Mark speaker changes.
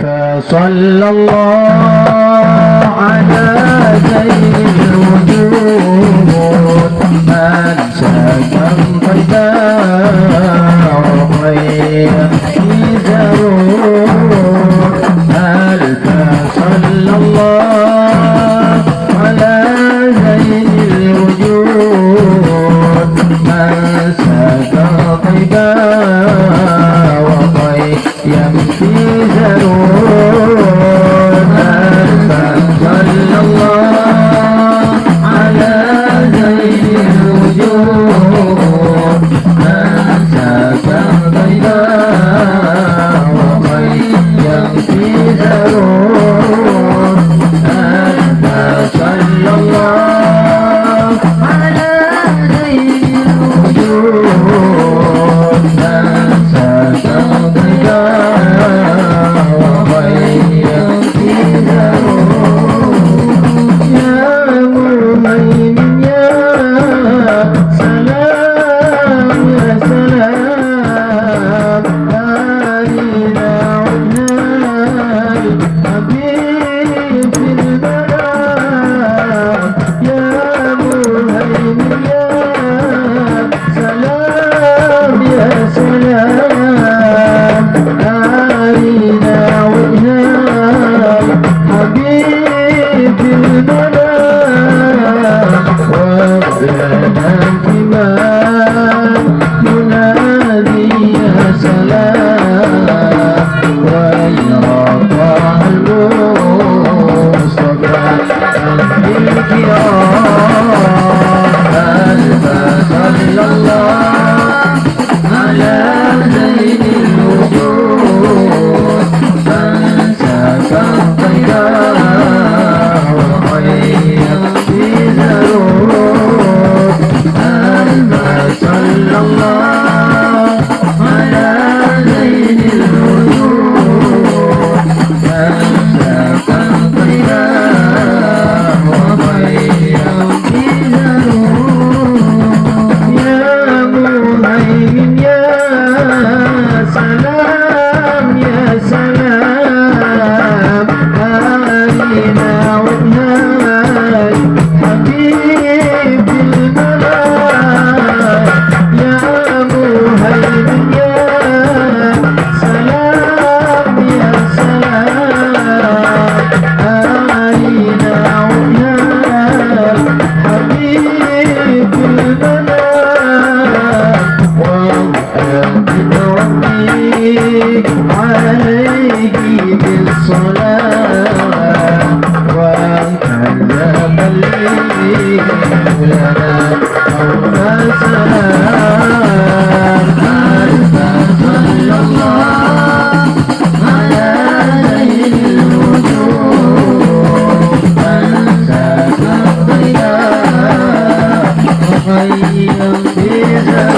Speaker 1: فصلى الله على سيدنا Oh up. yeah.